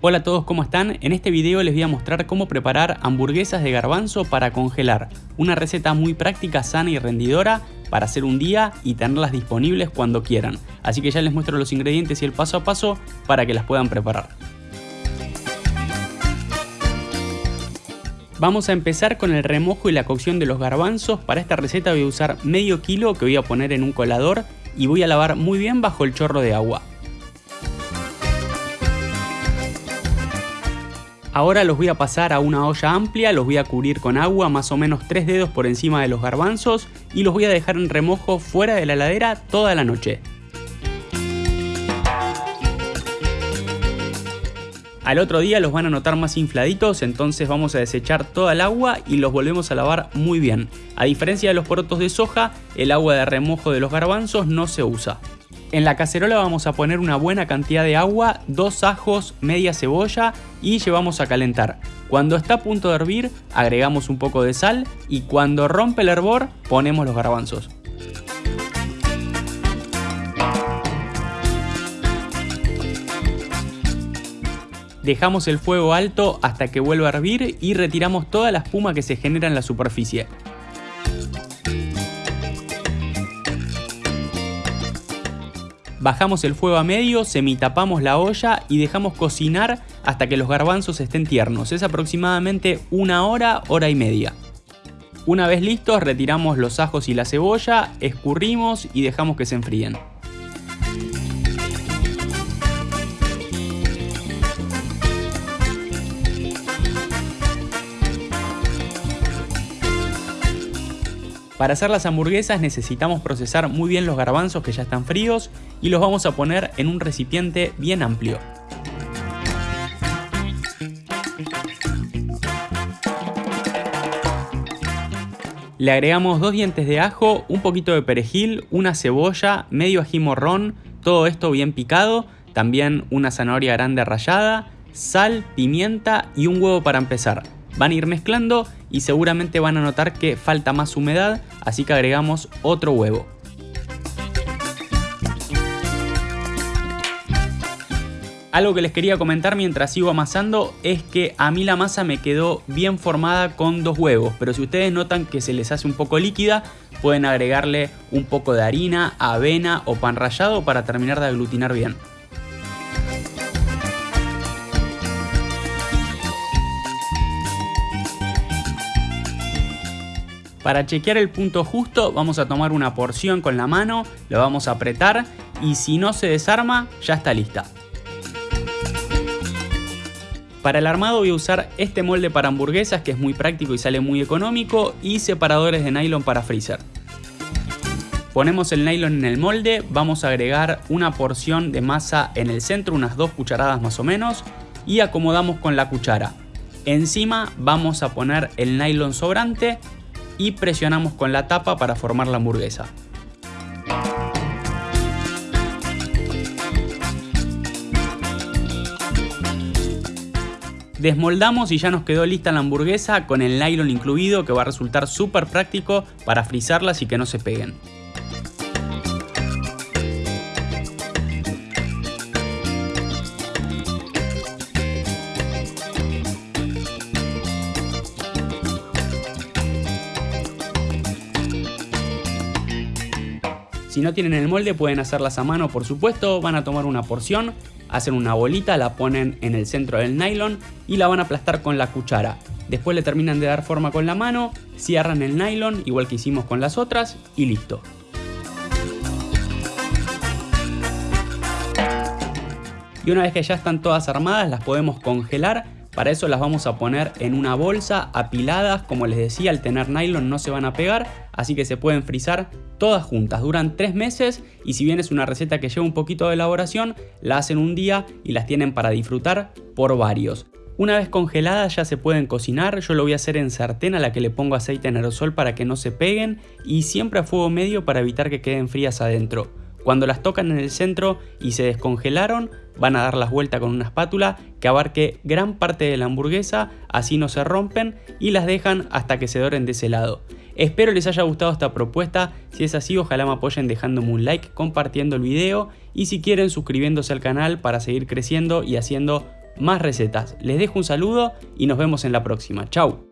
Hola a todos, ¿cómo están? En este video les voy a mostrar cómo preparar hamburguesas de garbanzo para congelar. Una receta muy práctica, sana y rendidora para hacer un día y tenerlas disponibles cuando quieran. Así que ya les muestro los ingredientes y el paso a paso para que las puedan preparar. Vamos a empezar con el remojo y la cocción de los garbanzos. Para esta receta voy a usar medio kilo que voy a poner en un colador y voy a lavar muy bien bajo el chorro de agua. Ahora los voy a pasar a una olla amplia, los voy a cubrir con agua más o menos 3 dedos por encima de los garbanzos y los voy a dejar en remojo fuera de la heladera toda la noche. Al otro día los van a notar más infladitos, entonces vamos a desechar toda el agua y los volvemos a lavar muy bien. A diferencia de los porotos de soja, el agua de remojo de los garbanzos no se usa. En la cacerola vamos a poner una buena cantidad de agua, dos ajos, media cebolla y llevamos a calentar. Cuando está a punto de hervir, agregamos un poco de sal y cuando rompe el hervor, ponemos los garbanzos. Dejamos el fuego alto hasta que vuelva a hervir y retiramos toda la espuma que se genera en la superficie. Bajamos el fuego a medio, semitapamos la olla y dejamos cocinar hasta que los garbanzos estén tiernos. Es aproximadamente una hora, hora y media. Una vez listos, retiramos los ajos y la cebolla, escurrimos y dejamos que se enfríen. Para hacer las hamburguesas necesitamos procesar muy bien los garbanzos que ya están fríos y los vamos a poner en un recipiente bien amplio. Le agregamos dos dientes de ajo, un poquito de perejil, una cebolla, medio ají morrón, todo esto bien picado, también una zanahoria grande rallada, sal, pimienta y un huevo para empezar. Van a ir mezclando y seguramente van a notar que falta más humedad, así que agregamos otro huevo. Algo que les quería comentar mientras sigo amasando es que a mí la masa me quedó bien formada con dos huevos, pero si ustedes notan que se les hace un poco líquida, pueden agregarle un poco de harina, avena o pan rallado para terminar de aglutinar bien. Para chequear el punto justo vamos a tomar una porción con la mano, lo vamos a apretar y si no se desarma ya está lista. Para el armado voy a usar este molde para hamburguesas que es muy práctico y sale muy económico y separadores de nylon para freezer. Ponemos el nylon en el molde, vamos a agregar una porción de masa en el centro, unas dos cucharadas más o menos, y acomodamos con la cuchara. Encima vamos a poner el nylon sobrante y presionamos con la tapa para formar la hamburguesa. Desmoldamos y ya nos quedó lista la hamburguesa con el nylon incluido que va a resultar súper práctico para frizarlas y que no se peguen. Si no tienen el molde pueden hacerlas a mano por supuesto, van a tomar una porción, hacen una bolita, la ponen en el centro del nylon y la van a aplastar con la cuchara. Después le terminan de dar forma con la mano, cierran el nylon igual que hicimos con las otras y listo. Y una vez que ya están todas armadas las podemos congelar para eso las vamos a poner en una bolsa apiladas, como les decía, al tener nylon no se van a pegar, así que se pueden frizar todas juntas. Duran 3 meses y si bien es una receta que lleva un poquito de elaboración, la hacen un día y las tienen para disfrutar por varios. Una vez congeladas ya se pueden cocinar, yo lo voy a hacer en sartén a la que le pongo aceite en aerosol para que no se peguen y siempre a fuego medio para evitar que queden frías adentro. Cuando las tocan en el centro y se descongelaron, van a dar las vueltas con una espátula que abarque gran parte de la hamburguesa, así no se rompen y las dejan hasta que se doren de ese lado. Espero les haya gustado esta propuesta, si es así ojalá me apoyen dejándome un like, compartiendo el video y si quieren suscribiéndose al canal para seguir creciendo y haciendo más recetas. Les dejo un saludo y nos vemos en la próxima. Chau.